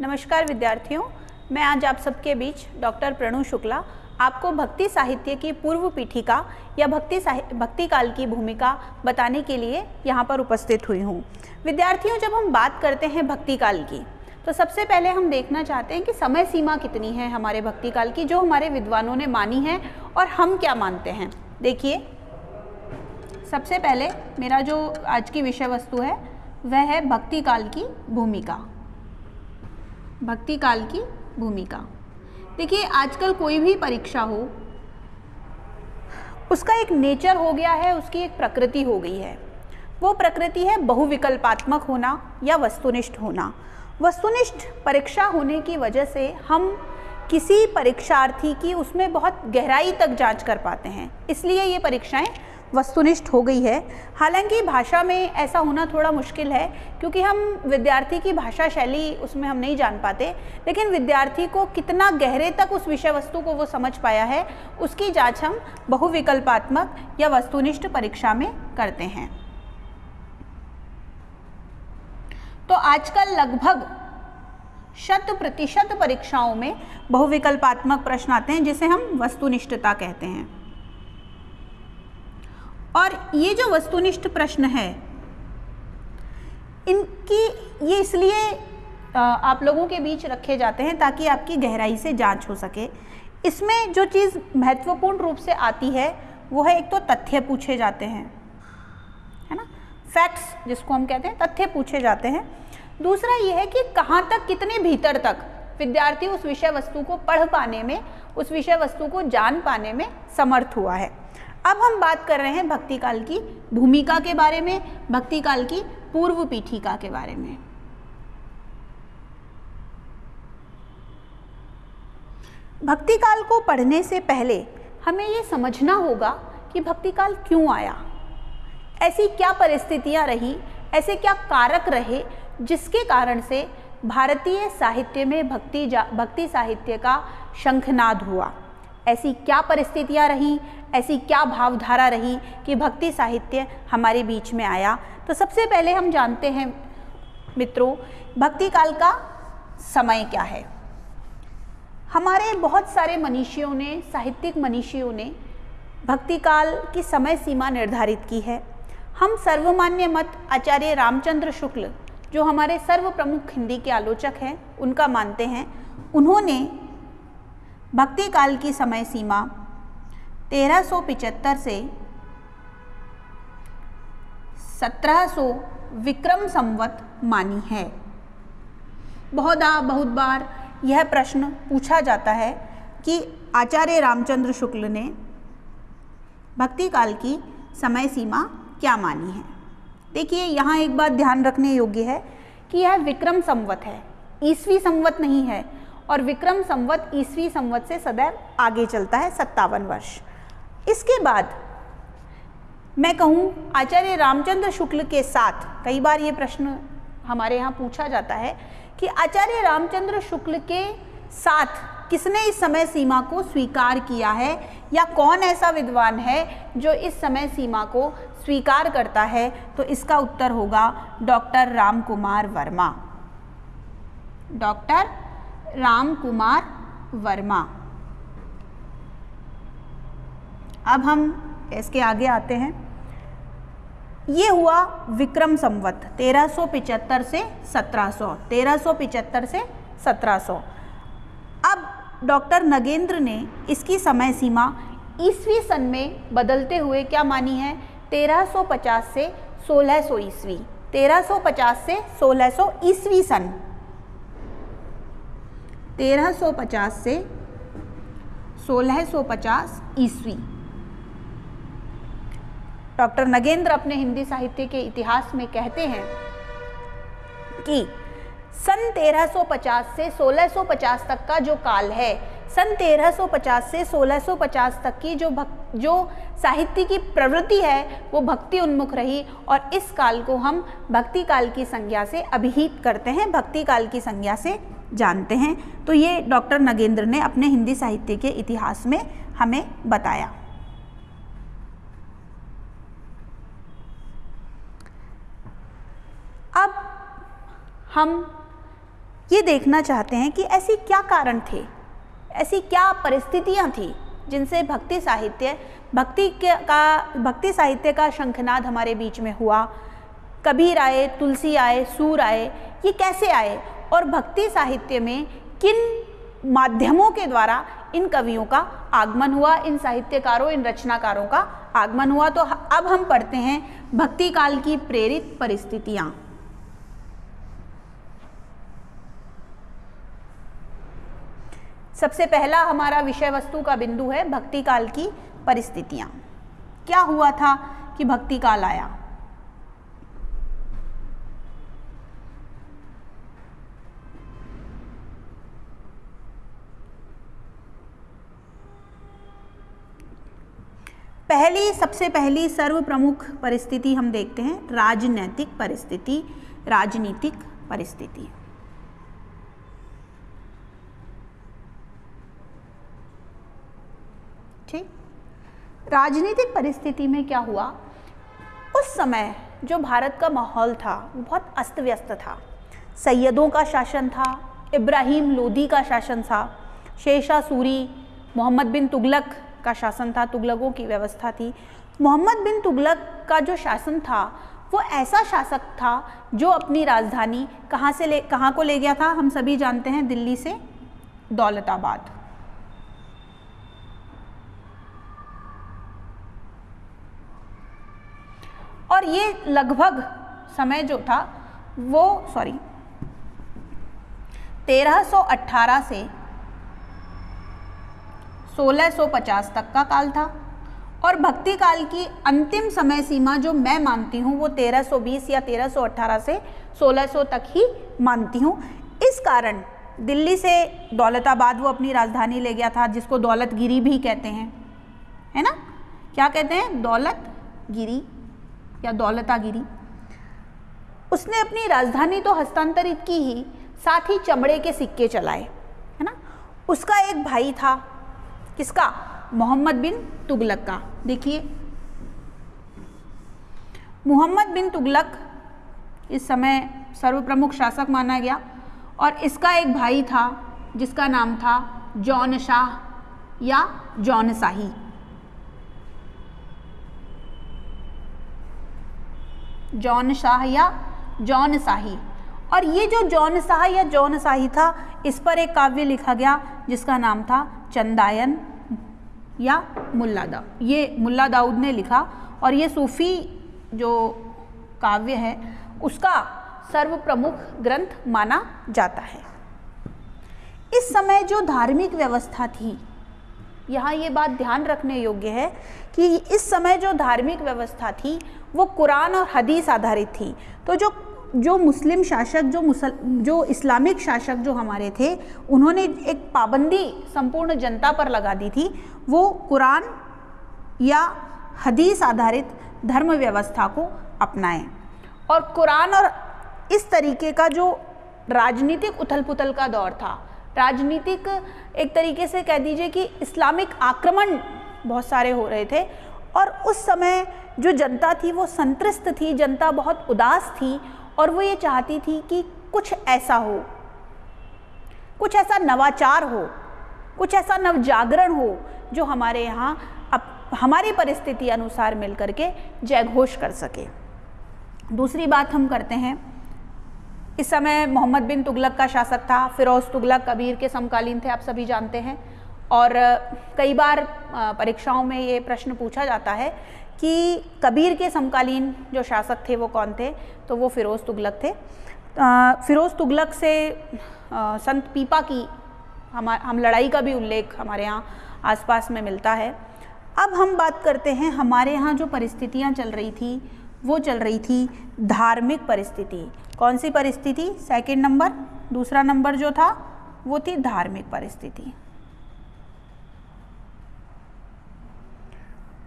नमस्कार विद्यार्थियों, मैं आज आप सबके बीच डॉक्टर प्रणु शुक्ला आपको भक्ति साहित्य की पूर्व पीठिका या भक्ति भक्ति काल की भूमिका बताने के लिए यहाँ पर उपस्थित हुई हूँ। विद्यार्थियों, जब हम बात करते हैं भक्ति काल की तो सबसे पहले हम देखना चाहते हैं कि समय सीमा कितनी है हमारे भक्ति काल की, जो हमारे विद्वानों ने मानी है और हम क्या मानते हैं। देखिए, सबसे पहले मेरा जो आज की विषय वस्तु है, वह है भक्ति काल की भूमिका। भक्ति काल की भूमिका। देखिए, आजकल कोई भी परीक्षा हो, उसका एक नेचर हो गया है, उसकी एक प्रकृति हो गई है। वो प्रकृति है बहुविकल्पात्मक होना या वस्तुनिष्ठ होना। वस्तुनिष्ठ परीक्षा होने की वजह से हम किसी परीक्षार्थी की उसमें बहुत गहराई तक जाँच कर पाते हैं। इसलिए ये परीक्षाएँ वस्तुनिष्ठ हो गई है। हालाँकि भाषा में ऐसा होना थोड़ा मुश्किल है, क्योंकि हम विद्यार्थी की भाषा शैली उसमें हम नहीं जान पाते, लेकिन विद्यार्थी को कितना गहरे तक उस विषय वस्तु को वो समझ पाया है, उसकी जाँच हम बहुविकल्पात्मक या वस्तुनिष्ठ परीक्षा में करते हैं। तो आजकल लगभग शत प्रतिशत परीक्षाओं में बहुविकल्पात्मक प्रश्न आते हैं, जिसे हम वस्तुनिष्ठता कहते हैं। और ये जो वस्तुनिष्ठ प्रश्न है, इनकी, ये इसलिए आप लोगों के बीच रखे जाते हैं ताकि आपकी गहराई से जाँच हो सके। इसमें जो चीज़ महत्वपूर्ण रूप से आती है, वो है एक तो तथ्य पूछे जाते हैं, है ना? फैक्ट्स जिसको हम कहते हैं, तथ्य पूछे जाते हैं। दूसरा ये है कि कहाँ तक, कितने भीतर तक विद्यार्थी उस विषय वस्तु को पढ़ पाने में, उस विषय वस्तु को जान पाने में समर्थ हुआ है। अब हम बात कर रहे हैं भक्ति काल की भूमिका के बारे में, भक्ति काल की पूर्व पीठिका के बारे में। भक्ति काल को पढ़ने से पहले हमें ये समझना होगा कि भक्ति काल क्यों आया। ऐसी क्या परिस्थितियाँ रही, ऐसे क्या कारक रहे जिसके कारण से भारतीय साहित्य में भक्ति जा, भक्ति साहित्य का शंखनाद हुआ। ऐसी क्या परिस्थितियाँ रहीं, ऐसी क्या भावधारा रही कि भक्ति साहित्य हमारे बीच में आया। तो सबसे पहले हम जानते हैं, मित्रों, भक्ति काल का समय क्या है? हमारे बहुत सारे मनीषियों ने, साहित्यिक मनीषियों ने भक्ति काल की समय सीमा निर्धारित की है। हम सर्वमान्य मत आचार्य रामचंद्र शुक्ल, जो हमारे सर्व प्रमुख हिंदी के आलोचक हैं, उनका मानते हैं। उन्होंने भक्ति काल की समय सीमा 1375 से 1700 विक्रम संवत मानी है। बहुधा बहुत बार यह प्रश्न पूछा जाता है कि आचार्य रामचंद्र शुक्ल ने भक्ति काल की समय सीमा क्या मानी है? देखिए, यहाँ एक बात ध्यान रखने योग्य है कि यह विक्रम संवत है। ईसवी संवत नहीं है और विक्रम संवत ईसवी संवत से सदैव आगे चलता है, सत्तावन वर्ष। इसके बाद मैं कहूँ, आचार्य रामचंद्र शुक्ल के साथ कई बार ये प्रश्न हमारे यहाँ पूछा जाता है कि आचार्य रामचंद्र शुक्ल के साथ किसने इस समय सीमा को स्वीकार किया है या कौन ऐसा विद्वान है जो इस समय सीमा को स्वीकार करता है? तो इसका उत्तर होगा डॉक्टर राम कुमार वर्मा। डॉक्टर राम कुमार वर्मा। अब हम इसके आगे आते हैं। ये हुआ विक्रम संवत 1375 से 1700 1375 से 1700 अब डॉक्टर नगेंद्र ने इसकी समय सीमा ईस्वी सन में बदलते हुए क्या मानी है? 1350 से 1600 ईस्वी 1350 से 1600 ईस्वी सन। 1350 से 1650 ईस्वी। डॉक्टर नगेंद्र अपने हिंदी साहित्य के इतिहास में कहते हैं कि सन 1350 से 1650 तक का जो काल है, सन 1350 से 1650 तक की जो भक, जो साहित्य की प्रवृत्ति है, वो भक्ति उन्मुख रही और इस काल को हम भक्ति काल की संज्ञा से अभिहित करते हैं। भक्ति काल की संज्ञा से जानते हैं। तो ये डॉक्टर नगेंद्र ने अपने हिंदी साहित्य के इतिहास में हमें बताया। अब हम ये देखना चाहते हैं कि ऐसी क्या कारण थे, ऐसी क्या परिस्थितियाँ थी जिनसे भक्ति साहित्य, भक्ति के का, भक्ति साहित्य का शंखनाद हमारे बीच में हुआ। कबीर आए, तुलसी आए, सूर आए, ये कैसे आए और भक्ति साहित्य में किन माध्यमों के द्वारा इन कवियों का आगमन हुआ, इन साहित्यकारों, इन रचनाकारों का आगमन हुआ? तो अब हम पढ़ते हैं भक्ति काल की प्रेरित परिस्थितियाँ। सबसे पहला हमारा विषय वस्तु का बिंदु है, भक्ति काल की परिस्थितियाँ। क्या हुआ था कि भक्ति काल आया? पहली, सबसे पहली सर्व प्रमुख परिस्थिति हम देखते हैं, राजनैतिक परिस्थिति, राजनीतिक परिस्थिति। ठीक? राजनीतिक परिस्थिति में क्या हुआ? उस समय जो भारत का माहौल था, वो बहुत अस्त व्यस्त था। सैयदों का शासन था, इब्राहिम लोदी का शासन था शेषा सूरी, मोहम्मद बिन तुगलक का शासन था, तुगलकों की व्यवस्था थी। मोहम्मद बिन तुगलक का जो शासन था, वो ऐसा शासक था जो अपनी राजधानी कहाँ से ले, कहाँ को ले गया था, हम सभी जानते हैं, दिल्ली से दौलताबाद। और ये लगभग समय जो था, वो सॉरी 1318 से 1650 तक का काल था। और भक्ति काल की अंतिम समय सीमा जो मैं मानती हूँ, वो 1320 या 1318 से 1600 तक ही मानती हूँ। इस कारण दिल्ली से दौलताबाद वो अपनी राजधानी ले गया था, जिसको दौलतगिरी भी कहते हैं। है ना? क्या कहते हैं? दौलतगिरी या दौलतागिरी। उसने अपनी राजधानी तो हस्तांतरित की ही, साथ ही चमड़े के सिक्के चलाए, है ना? उसका एक भाई था किसका? मोहम्मद बिन तुगलक का। देखिए। मोहम्मद बिन तुगलक इस समय सर्वप्रमुख शासक माना गया और इसका एक भाई था, जिसका नाम था जौन शाह या जौन शाही। जौन शाह या जॉन शाही। और ये जो जॉन शाह या जौन शाही था, इस पर एक काव्य लिखा गया, जिसका नाम था चंदायन। या मुल्ला दा। ये मुल्ला दाऊद ने लिखा और ये सूफ़ी जो काव्य है, उसका सर्व प्रमुख ग्रंथ माना जाता है। इस समय जो धार्मिक व्यवस्था थी, यहाँ ये बात ध्यान रखने योग्य है कि इस समय जो धार्मिक व्यवस्था थी, वो कुरान और हदीस आधारित थी। तो जो जो मुस्लिम शासक, जो मुसल, जो इस्लामिक शासक जो हमारे थे, उन्होंने एक पाबंदी संपूर्ण जनता पर लगा दी थी। वो कुरान या हदीस आधारित धर्म व्यवस्था को अपनाएँ। और कुरान और इस तरीके का जो राजनीतिक उथल पुथल का दौर था, राजनीतिक एक तरीके से कह दीजिए कि इस्लामिक आक्रमण बहुत सारे हो रहे थे। और उस समय जो जनता थी वो संतृष्ट थी, जनता बहुत उदास थी और वो ये चाहती थी कि कुछ ऐसा हो, कुछ ऐसा नवाचार हो, कुछ ऐसा नवजागरण हो जो हमारे यहाँ अब हमारी परिस्थिति अनुसार मिल करके जयघोष कर सके। दूसरी बात हम करते हैं, इस समय मोहम्मद बिन तुगलक का शासक था, फिरोज़ तुगलक कबीर के समकालीन थे, आप सभी जानते हैं। और कई बार परीक्षाओं में ये प्रश्न पूछा जाता है कि कबीर के समकालीन जो शासक थे वो कौन थे? तो वो फ़िरोज़ तुगलक थे। फ़िरोज़ तुगलक से आ, संत पीपा की हम हम लड़ाई का भी उल्लेख हमारे यहाँ आसपास में मिलता है। अब हम बात करते हैं हमारे यहाँ जो परिस्थितियाँ चल रही थी वो चल रही थी धार्मिक परिस्थिति। कौन सी परिस्थिति? सेकंड नंबर दूसरा नंबर जो था वो थी धार्मिक परिस्थिति।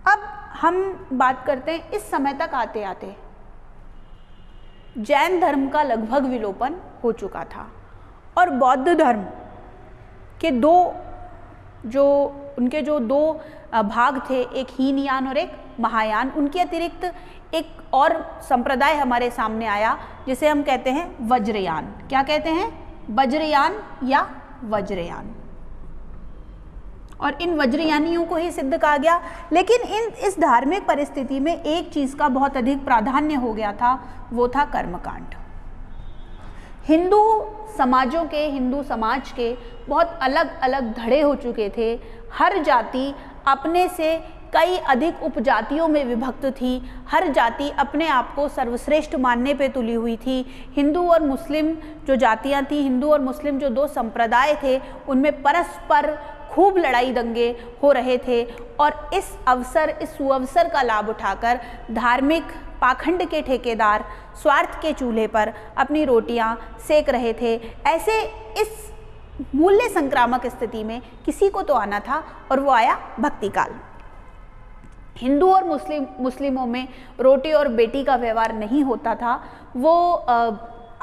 अब हम बात करते हैं, इस समय तक आते आते। जैन धर्म का लगभग विलोपन हो चुका था और बौद्ध धर्म के दो जो, उनके जो दो भाग थे, एक हीनयान और एक महायान, उनके अतिरिक्त एक और संप्रदाय हमारे सामने आया, जिसे हम कहते हैं वज्रयान। क्या कहते हैं? वज्रयान या वज्रयान। और इन वज्रयानियों को ही सिद्ध कहा गया। लेकिन इन, इस धार्मिक परिस्थिति में एक चीज़ का बहुत अधिक प्राधान्य हो गया था, वो था कर्मकांड। हिंदू समाजों के, हिंदू समाज के बहुत अलग अलग धड़े हो चुके थे। हर जाति अपने से कई अधिक उपजातियों में विभक्त थी। हर जाति अपने आप को सर्वश्रेष्ठ मानने पे तुली हुई थी। हिंदू और मुस्लिम जो जातियाँ थी, हिंदू और मुस्लिम जो दो संप्रदाय थे, उनमें परस्पर खूब लड़ाई दंगे हो रहे थे और इस अवसर, इस सुअवसर का लाभ उठाकर धार्मिक पाखंड के ठेकेदार स्वार्थ के चूल्हे पर अपनी रोटियाँ सेक रहे थे। ऐसे इस मूल्य संक्रामक स्थिति में किसी को तो आना था और वो आया भक्ति काल हिंदू और मुस्लिम, मुस्लिमों में रोटी और बेटी का व्यवहार नहीं होता था। वो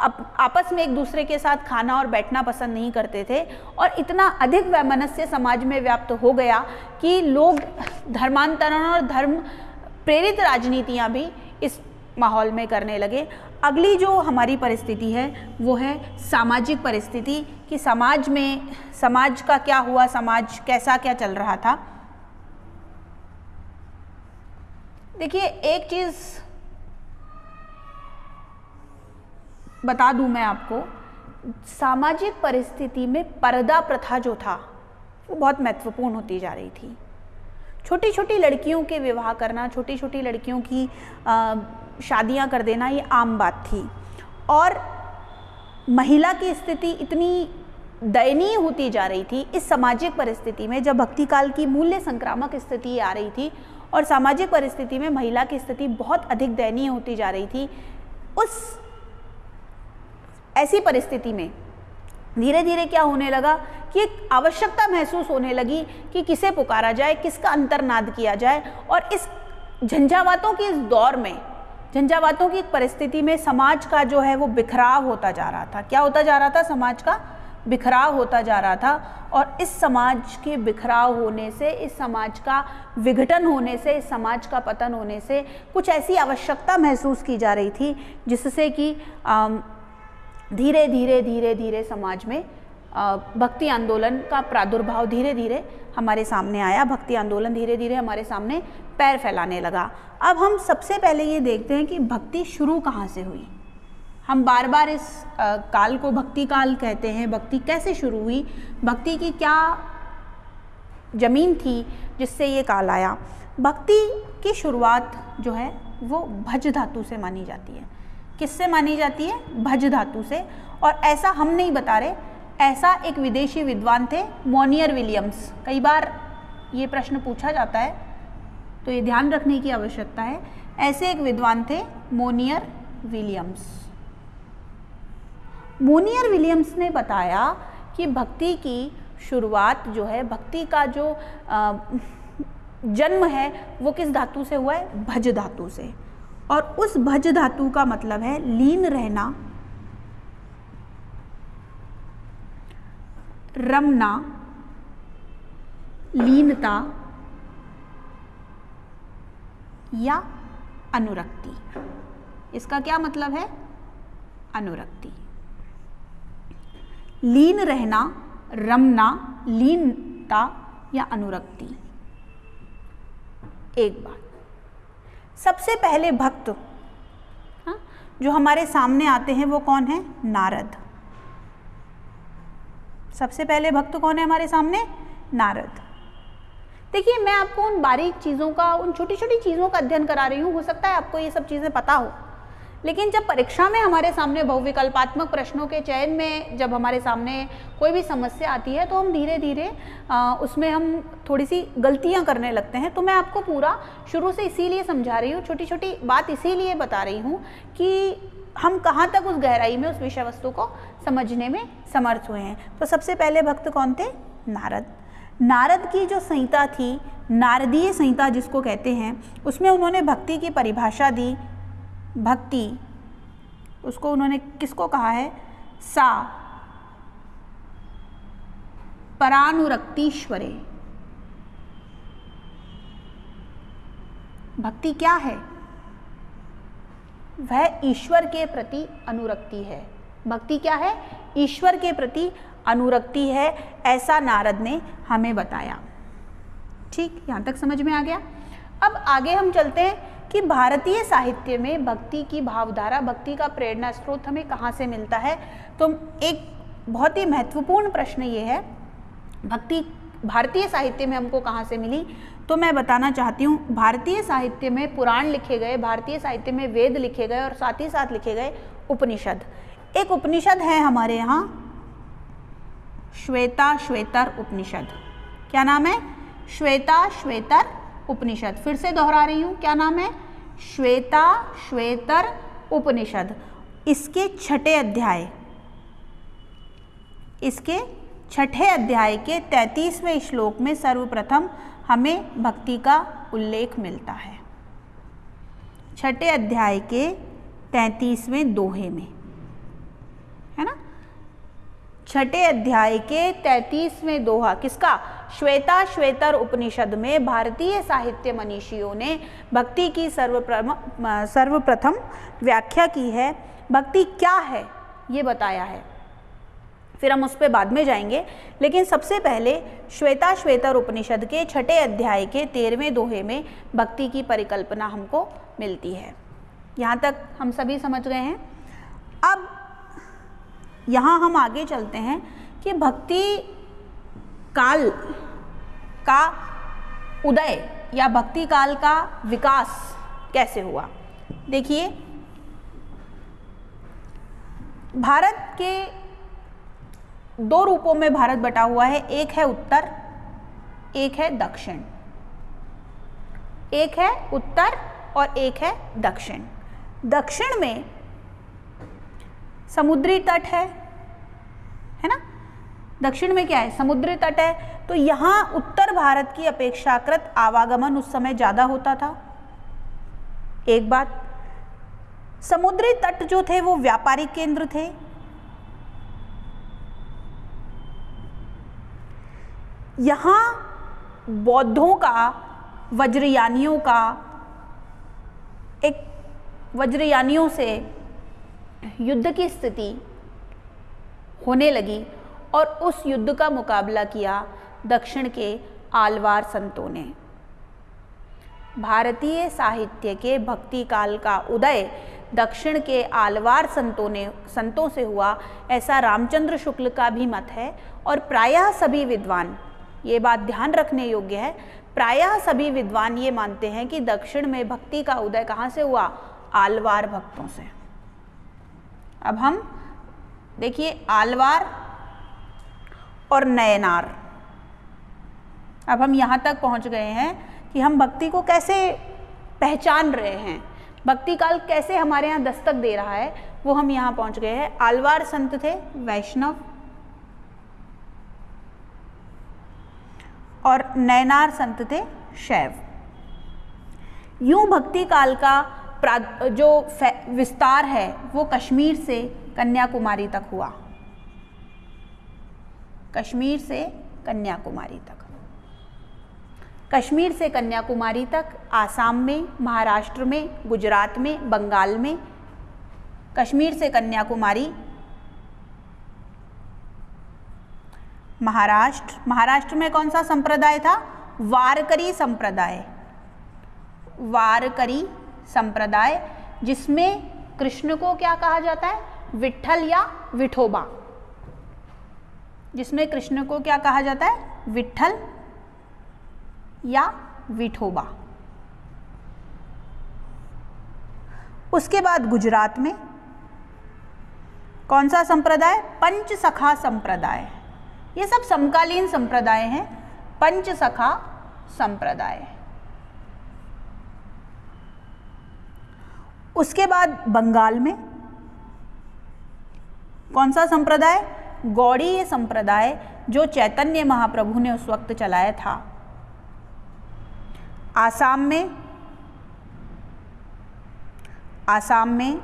आपस में एक दूसरे के साथ खाना और बैठना पसंद नहीं करते थे और इतना अधिक वैमनस्य समाज में व्याप्त हो गया कि लोग धर्मांतरण और धर्म प्रेरित राजनीतियाँ भी इस माहौल में करने लगे। अगली जो हमारी परिस्थिति है, वो है सामाजिक परिस्थिति कि समाज में, समाज का क्या हुआ, समाज कैसा क्या चल रहा था। देखिए, एक चीज़ बता दूँ मैं आपको, सामाजिक परिस्थिति में पर्दा प्रथा जो था, वो बहुत महत्वपूर्ण होती जा रही थी। छोटी छोटी लड़कियों के विवाह करना छोटी छोटी लड़कियों की शादियाँ कर देना, ये आम बात थी। और महिला की स्थिति इतनी दयनीय होती जा रही थी, इस सामाजिक परिस्थिति में जब भक्ति काल की मूल्य संक्रामक स्थिति आ रही थी और सामाजिक परिस्थिति में महिला की स्थिति बहुत अधिक दयनीय होती जा रही थी, उस ऐसी परिस्थिति में धीरे धीरे क्या होने लगा कि एक आवश्यकता महसूस होने लगी कि किसे पुकारा जाए, किसका अंतर्नाद किया जाए और इस झंझावातों की इस दौर में, झंझावातों की परिस्थिति में समाज का जो है वो बिखराव होता जा रहा था। क्या होता जा रहा था? समाज का बिखराव होता जा रहा था और इस समाज के बिखराव होने से, इस समाज का विघटन होने से, इस समाज का पतन होने से कुछ ऐसी आवश्यकता महसूस की जा रही थी जिससे कि धीरे धीरे धीरे धीरे समाज में भक्ति आंदोलन का प्रादुर्भाव धीरे धीरे हमारे सामने आया। भक्ति आंदोलन धीरे धीरे हमारे सामने पैर फैलाने लगा। अब हम सबसे पहले ये देखते हैं कि भक्ति शुरू कहाँ से हुई? हम बार बार इस काल को भक्ति काल कहते हैं। भक्ति कैसे शुरू हुई? भक्ति की क्या ज़मीन थी जिससे ये काल आया? भक्ति की शुरुआत जो है वो भज धातु से मानी जाती है। किससे मानी जाती है? भज धातु से। और ऐसा हम नहीं बता रहे। ऐसा एक विदेशी विद्वान थे मोनियर विलियम्स कई बार ये प्रश्न पूछा जाता है तो ये ध्यान रखने की आवश्यकता है। ऐसे एक विद्वान थे मोनियर विलियम्स मोनियर विलियम्स ने बताया कि भक्ति की शुरुआत जो है भक्ति का जो आ, जन्म है वो किस धातु से हुआ है? भज धातु से। और उस भज धातु का मतलब है लीन रहना, रमना, लीनता या अनुरक्ति। इसका क्या मतलब है? अनुरक्ति। लीन रहना, रमना, लीनता या अनुरक्ति। एक बात। सबसे पहले भक्त, हा? जो हमारे सामने आते हैं वो कौन है? नारद। सबसे पहले भक्त कौन है हमारे सामने? नारद। देखिए, मैं आपको उन बारीक चीज़ों का, उन छोटी छोटी चीज़ों का अध्ययन करा रही हूँ। हो सकता है आपको ये सब चीज़ें पता हो। लेकिन जब परीक्षा में हमारे सामने बहुविकल्पात्मक प्रश्नों के चयन में जब हमारे सामने कोई भी समस्या आती है तो हम धीरे धीरे उसमें हम थोड़ी सी गलतियाँ करने लगते हैं। तो मैं आपको पूरा शुरू से इसीलिए समझा रही हूँ छोटी छोटी बात इसीलिए बता रही हूँ कि हम कहाँ तक उस गहराई में, उस विषय वस्तु को समझने में समर्थ हुए हैं। तो सबसे पहले भक्त कौन थे? नारद। नारद की जो संहिता थी, नारदीय संहिता जिसको कहते हैं, उसमें उन्होंने भक्ति की परिभाषा दी भक्ति। उसको उन्होंने किसको कहा है? सा। परानुरक्तिश्वरे। भक्ति क्या है? वह ईश्वर के प्रति अनुरक्ति है। भक्ति क्या है? ईश्वर के प्रति अनुरक्ति है, ऐसा नारद ने हमें बताया। ठीक? यहाँ तक समझ में आ गया? अब आगे हम चलते हैं कि भारतीय साहित्य में भक्ति की भावधारा, भक्ति का प्रेरणा स्रोत हमें कहाँ से मिलता है? तो एक बहुत ही महत्वपूर्ण प्रश्न ये है, भक्ति भारतीय साहित्य में हमको कहाँ से मिली? तो मैं बताना चाहती हूँ, भारतीय साहित्य में पुराण लिखे गए, भारतीय साहित्य में वेद लिखे गए और साथ ही साथ लिखे गए उपनिषद। एक उपनिषद है हमारे यहाँ, श्वेता श्वेतर उपनिषद। क्या नाम है? श्वेता श्वेतर उपनिषद। फिर से दोहरा रही हूँ, क्या नाम है? श्वेता, श्वेतर, उपनिषद। इसके छठे अध्याय। इसके छठे अध्याय के तैतीसवें श्लोक में सर्वप्रथम हमें भक्ति का उल्लेख मिलता है। छठे अध्याय के तैतीसवें दोहे में। है ना? छठे अध्याय के तैतीसवें दोहा किसका? श्वेता श्वेतर उपनिषद में भारतीय साहित्य मनीषियों ने भक्ति की सर्वप्रम, सर्वप्रथम व्याख्या की है। भक्ति क्या है? ये बताया है। फिर हम उस पर बाद में जाएँगे। लेकिन सबसे पहले श्वेता श्वेतर उपनिषद के छठे अध्याय के तेरहवें दोहे में भक्ति की परिकल्पना हमको मिलती है। यहाँ तक हम सभी समझ गए हैं। अब यहाँ हम आगे चलते हैं कि भक्ति काल का उदय या भक्ति काल का विकास कैसे हुआ? देखिए, भारत के दो रूपों में भारत बटा हुआ है, एक है उत्तर, एक है दक्षिण। एक है उत्तर और एक है दक्षिण। दक्षिण में समुद्री तट है है ना? दक्षिण में क्या है? समुद्री तट है। तो यहाँ उत्तर भारत की अपेक्षाकृत आवागमन उस समय ज़्यादा होता था। एक बात, समुद्री तट जो थे वो व्यापारिक केंद्र थे। यहाँ बौद्धों का, वज्रयानियों का, एक वज्रयानियों से युद्ध की स्थिति होने लगी और उस युद्ध का मुकाबला किया दक्षिण के आलवार संतों ने। भारतीय साहित्य के भक्ति काल का उदय दक्षिण के आलवार संतों ने संतों से हुआ, ऐसा रामचंद्र शुक्ल का भी मत है। और प्रायः सभी विद्वान, ये बात ध्यान रखने योग्य है, प्रायः सभी विद्वान ये मानते हैं कि दक्षिण में भक्ति का उदय कहाँ से हुआ? आलवार भक्तों से। अब हम देखिए आलवार और नयनार। अब हम यहाँ तक पहुँच गए हैं कि हम भक्ति को कैसे पहचान रहे हैं। भक्ति काल कैसे हमारे यहाँ दस्तक दे रहा है, वो हम यहाँ पहुँच गए हैं। आलवार संत थे वैष्णव और नयनार संत थे शैव। यूँ भक्ति काल का जो विस्तार है, वो कश्मीर से कन्याकुमारी तक हुआ। कश्मीर से कन्याकुमारी तक। कश्मीर से कन्याकुमारी तक, आसाम में, महाराष्ट्र में, गुजरात में, बंगाल में। कश्मीर से कन्याकुमारी, महाराष्ट्र। महाराष्ट्र में कौन सा संप्रदाय था? वारकरी संप्रदाय। वारकरी संप्रदाय, जिसमें कृष्ण को क्या कहा जाता है? विठल या विठोबा। जिसमें कृष्ण को क्या कहा जाता है? विठल या विठोबा। उसके बाद गुजरात में कौन सा संप्रदाय? पंच सखा संप्रदाय। ये सब समकालीन संप्रदाय हैं। पंच सखा संप्रदाय। उसके बाद बंगाल में कौन सा संप्रदाय? गौड़ी संप्रदाय जो चैतन्य महाप्रभु ने उस वक्त चलाया था। आसाम में आसाम में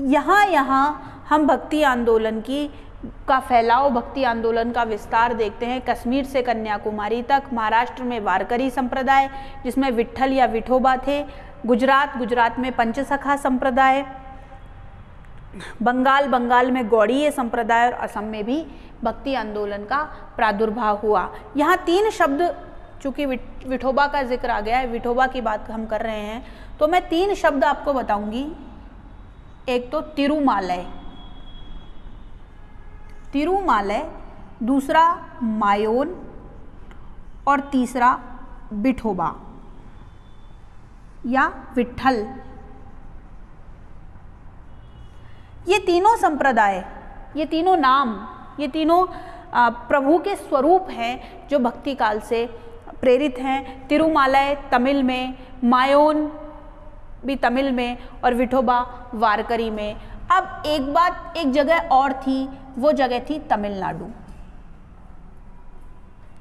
यहाँ यहाँ हम भक्ति आंदोलन की, का फैलाव, भक्ति आंदोलन का विस्तार देखते हैं। कश्मीर से कन्याकुमारी तक, महाराष्ट्र में वारकरी संप्रदाय, जिसमें विठल या विठोबा थे। गुजरात गुजरात में पंचसखा संप्रदाय, बंगाल बंगाल में गौड़ीय संप्रदाय और असम में भी भक्ति आंदोलन का प्रादुर्भाव हुआ। यहाँ तीन शब्द, चूँकि विठोबा का ज़िक्र आ गया है, विठोबा की बात हम कर रहे हैं तो मैं तीन शब्द आपको बताऊँगी। एक तो तिरुमालय। तिरुमालय, दूसरा मायोन और तीसरा बिठोबा या विठल ये तीनों संप्रदाय, ये तीनों नाम, ये तीनों प्रभु के स्वरूप हैं जो भक्ति काल से प्रेरित हैं। तिरुमालय तमिल में, मायोन भी तमिल में और विठोबा वारकरी में। अब एक बात, एक जगह और थी, वो जगह थी तमिलनाडु।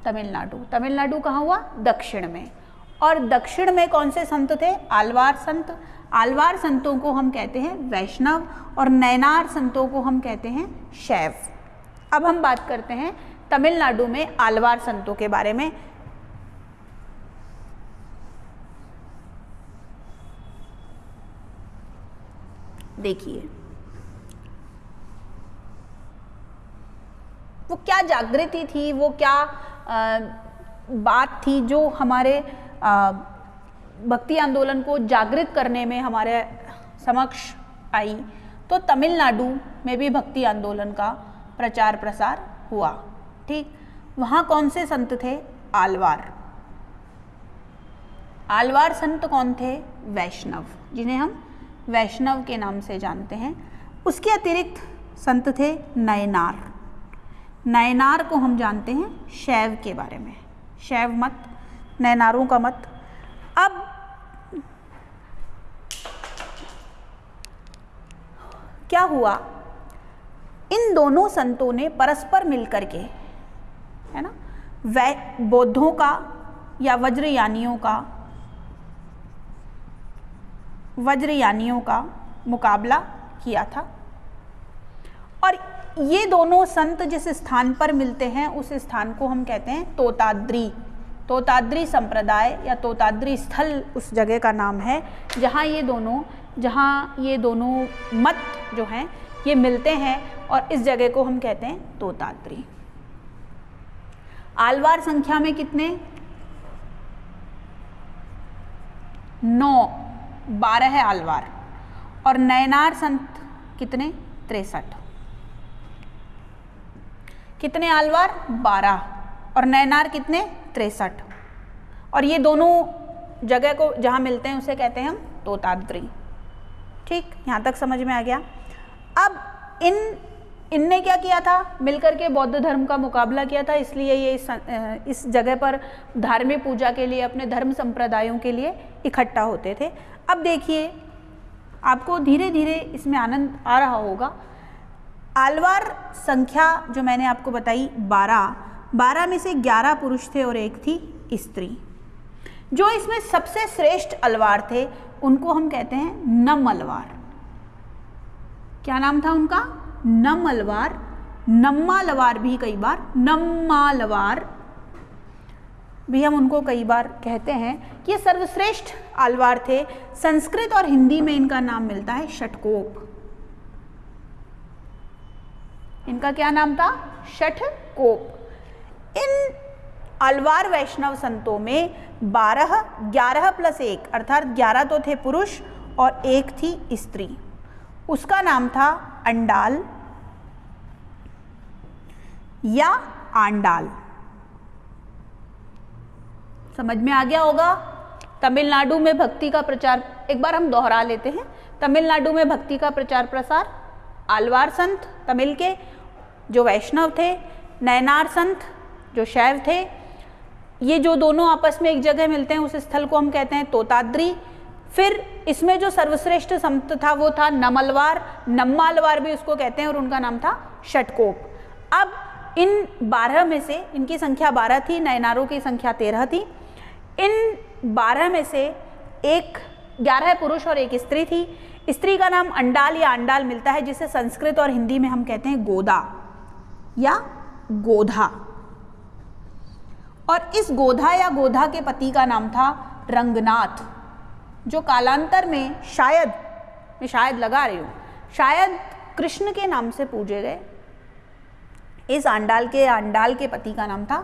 तमिलनाडु। तमिलनाडु कहाँ हुआ? दक्षिण में। और दक्षिण में कौन से संत थे? आलवार संत। आलवार संतों को हम कहते हैं वैष्णव और नैनार संतों को हम कहते हैं शैव। अब हम बात करते हैं तमिलनाडु में आलवार संतों के बारे में। देखिए। वो क्या जागृति थी? वो क्या आ, बात थी जो हमारे भक्ति आंदोलन को जागृत करने में हमारे समक्ष आई तो तमिलनाडु में भी भक्ति आंदोलन का प्रचार प्रसार हुआ। ठीक, वहाँ कौन से संत थे? आलवार। आलवार संत कौन थे? वैष्णव, जिन्हें हम वैष्णव के नाम से जानते हैं। उसके अतिरिक्त संत थे नयनार। नयनार को हम जानते हैं शैव के बारे में। शैव मत नयनारों का मत। अब क्या हुआ? इन दोनों संतों ने परस्पर मिलकर के, है ना, वै बौद्धों का या वज्रयानियों का वज्रयानियों का मुकाबला किया था। और ये दोनों संत जिस स्थान पर मिलते हैं, उस स्थान को हम कहते हैं तोताद्री। तोताद्री संप्रदाय या तोताद्री स्थल उस जगह का नाम है, जहाँ ये दोनों, जहाँ ये दोनों मत जो हैं, ये मिलते हैं और इस जगह को हम कहते हैं तोताद्री। आलवार संख्या में कितने? नौ, बारह है आलवार। और नयनार संत कितने? तिरसठ। कितने आलवार? बारह। और नयनार कितने? तिरसठ। और ये दोनों जगह को जहाँ मिलते हैं उसे कहते हैं हम तोताद्री। ठीक? यहाँ तक समझ में आ गया। अब इन इनने क्या किया था? मिलकर के बौद्ध धर्म का मुकाबला किया था इसलिए ये इस, इस जगह पर धार्मिक पूजा के लिए अपने धर्म संप्रदायों के लिए इकट्ठा होते थे। अब देखिए आपको धीरे धीरे इसमें आनंद आ रहा होगा। आलवार संख्या जो मैंने आपको बताई बारह बारह में से ग्यारह पुरुष थे और एक थी स्त्री। जो इसमें सबसे श्रेष्ठ अलवार थे, उनको हम कहते हैं नम अलवार। क्या नाम था उनका? नम अलवार। नम्मालवार भी कई बार नम्मालवार भी हम उनको कई बार कहते हैं। कि ये सर्वश्रेष्ठ अलवार थे। संस्कृत और हिंदी में इनका नाम मिलता है षटकोप। इनका क्या नाम था? षटकोप। इन अलवार वैष्णव संतों में बारह, ग्यारह प्लस एक, अर्थात ग्यारह तो थे पुरुष और एक थी स्त्री। उसका नाम था अंडाल या आंडाल। समझ में आ गया होगा? तमिलनाडु में भक्ति का प्रचार, एक बार हम दोहरा लेते हैं। तमिलनाडु में भक्ति का प्रचार प्रसार, आलवार संत, तमिल के जो वैष्णव थे नयनार संत जो शैव थे, ये जो दोनों आपस में एक जगह मिलते हैं, उस स्थल को हम कहते हैं तोताद्री। फिर इसमें जो सर्वश्रेष्ठ संत था, वो था नमलवार। नम्मालवार भी उसको कहते हैं और उनका नाम था षटकोप। अब इन बारह में से, इनकी संख्या बारह थी, नयनारों की संख्या तेरह थी। इन बारह में से एक ग्यारह पुरुष और एक स्त्री थी। स्त्री का नाम अंडाल या अंडाल मिलता है, जिसे संस्कृत और हिंदी में हम कहते हैं गोदा या गोधा। और इस गोधा या गोधा के पति का नाम था रंगनाथ, जो कालांतर में शायद, मैं शायद लगा रही हूँ, शायद कृष्ण के नाम से पूजे गए। इस आंडाल के आंडाल के पति का नाम था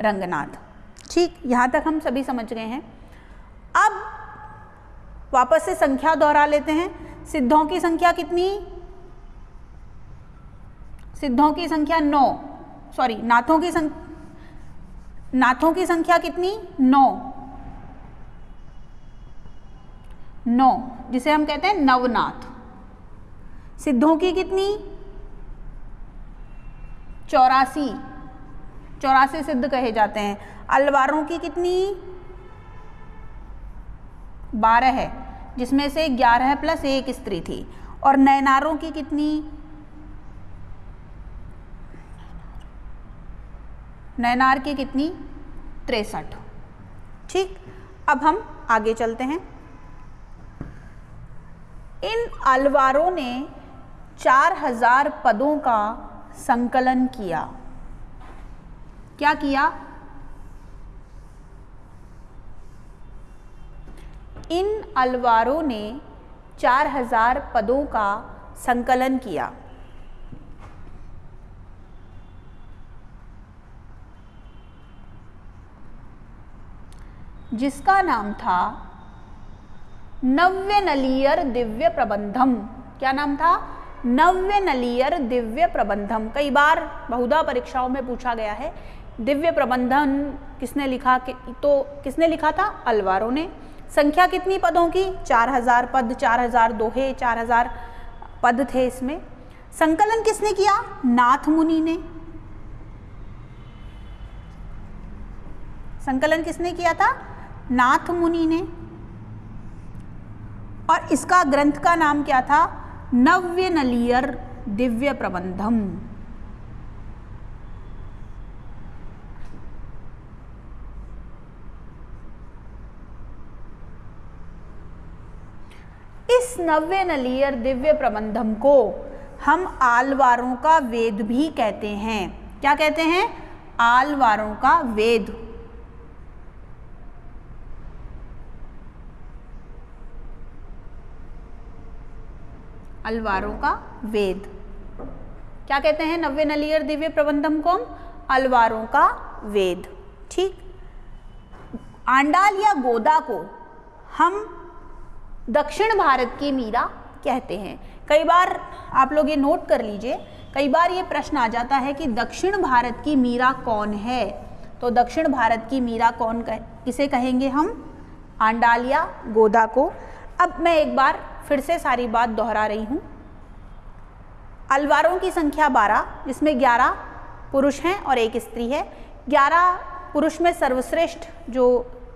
रंगनाथ। ठीक, यहाँ तक हम सभी समझ गए हैं। अब वापस से संख्या दोहरा लेते हैं। सिद्धों की संख्या कितनी? सिद्धों की संख्या नौ। सॉरी नाथों की संख्या नाथों की संख्या कितनी? नौ। नौ, जिसे हम कहते हैं नवनाथ। सिद्धों की कितनी? चौरासी। चौरासी सिद्ध कहे जाते हैं। अलवारों की कितनी? बारह है, जिसमें से ग्यारह प्लस एक स्त्री थी। और नयनारों की कितनी? नयनार की कितनी? तिरसठ। ठीक, अब हम आगे चलते हैं। इन अलवारों ने चार हज़ार पदों का संकलन किया। क्या किया? इन अलवारों ने चार हज़ार पदों का संकलन किया। जिसका नाम था नव्य नलियर दिव्य प्रबंधम। क्या नाम था? नव्य नलियर दिव्य प्रबंधम। कई बार बहुधा परीक्षाओं में पूछा गया है दिव्य प्रबंधन किसने लिखा? कि, तो किसने लिखा था? अलवारों ने। संख्या कितनी पदों की? चार हज़ार पद चार हज़ार दोहे चार हज़ार पद थे इसमें। संकलन किसने किया? नाथ मुनि ने। संकलन किसने किया था? नाथ मुनि ने। और इसका ग्रंथ का नाम क्या था? नव्य नलियर दिव्य प्रबंधम। इस नव्य नलियर दिव्य प्रबंधम को हम आलवारों का वेद भी कहते हैं। क्या कहते हैं? आलवारों का वेद। अलवारों का वेद। क्या कहते हैं नव्य नलियर दिव्य प्रबंधम को अलवारों का वेद। ठीक? आंडाल या गोदा को हम दक्षिण भारत की मीरा कहते हैं। कई बार आप लोग ये नोट कर लीजिए, कई बार ये प्रश्न आ जाता है कि दक्षिण भारत की मीरा कौन है? तो दक्षिण भारत की मीरा कौन कह किसे कहेंगे हम? आंडाल या गोदा को। अब मैं एक बार फिर से सारी बात दोहरा रही हूँ। अलवारों की संख्या 12 जिसमें 11 पुरुष हैं और एक स्त्री है। 11 पुरुष में सर्वश्रेष्ठ जो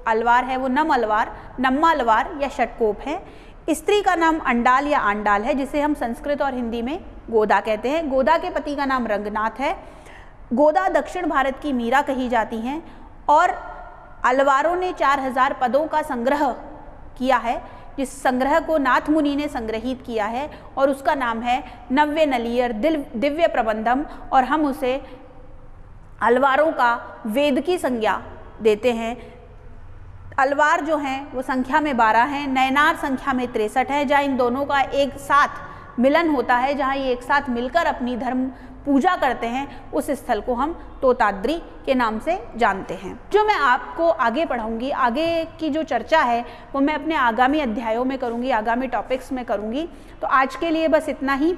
अलवार है, वो नम अलवार, नम्मा अलवार या षटकोप है। स्त्री का नाम अंडाल या आंडाल है, जिसे हम संस्कृत और हिंदी में गोदा कहते हैं। गोदा के पति का नाम रंगनाथ है। गोदा दक्षिण भारत की मीरा कही जाती हैं और अलवारों ने चार हज़ार पदों का संग्रह किया है। जिस संग्रह को नाथ मुनि ने संग्रहित किया है और उसका नाम है नव्य नलियर दिव्य प्रबंधम और हम उसे अलवारों का वेद की संज्ञा देते हैं। अलवार जो हैं, वो संख्या में बारह हैं, नयनार संख्या में तिरसठ है, जहाँ इन दोनों का एक साथ मिलन होता है, जहाँ ये एक साथ मिलकर अपनी धर्म पूजा करते हैं, उस स्थल को हम तोताद्री के नाम से जानते हैं। जो मैं आपको आगे पढ़ाऊँगी, आगे की जो चर्चा है, वो मैं अपने आगामी अध्यायों में करूँगी, आगामी टॉपिक्स में करूँगी। तो आज के लिए बस इतना ही।